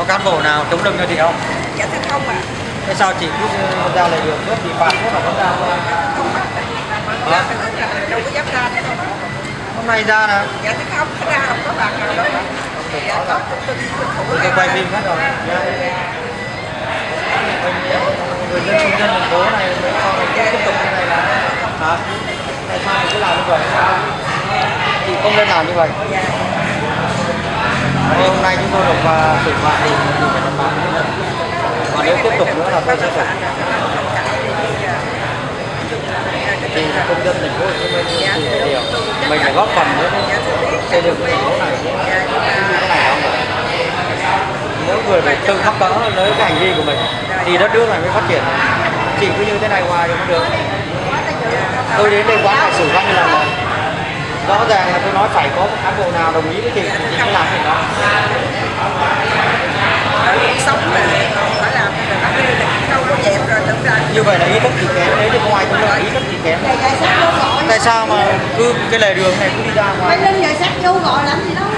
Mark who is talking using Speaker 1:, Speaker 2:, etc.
Speaker 1: có cán bộ nào chống lưng cho chị không?
Speaker 2: Dạ thưa không ạ.
Speaker 1: Thế sao chị cứ ra lề đường cướp thì phạt thế mà ra
Speaker 2: không ra từ lúc là đâu có dám ra nữa đâu
Speaker 1: hôm nay ra nè.
Speaker 2: Dạ thưa không ra không có bạn nào đâu dạ của thủ
Speaker 1: tôi quay phim hết rồi. Người dân công dân thành phố này sau này tiếp tục như này là hả? Tại sao cứ làm như vậy? Chị không nên làm như vậy
Speaker 2: dạ
Speaker 1: hôm nay chúng tôi được và xử phạt thì phạt còn nếu tiếp tục nữa là tôi sẽ xử thì công dân thành phố Hồ Chí Minh thì điều mình phải góp phần nữa. Xây dựng thành phố này. Chứ cái này không được mỗi người phải tự thắp đỡ với cái hành vi của mình thì đất nước này mới phát triển. Chỉ cứ như thế này hoài thì không được. Tôi đến đây quán phải xử văn như lần rồi rõ ràng là tôi nói phải có một cán bộ nào đồng ý với chị thì chị mới làm việc đó. như vậy là ý thức thì kém đấy thì không ai cũng là ý thức thì kém. Tại sao mà cứ cái lề đường này cứ đi ra ngoài?
Speaker 3: Mày lên giờ sách vô gọi lắm gì đâu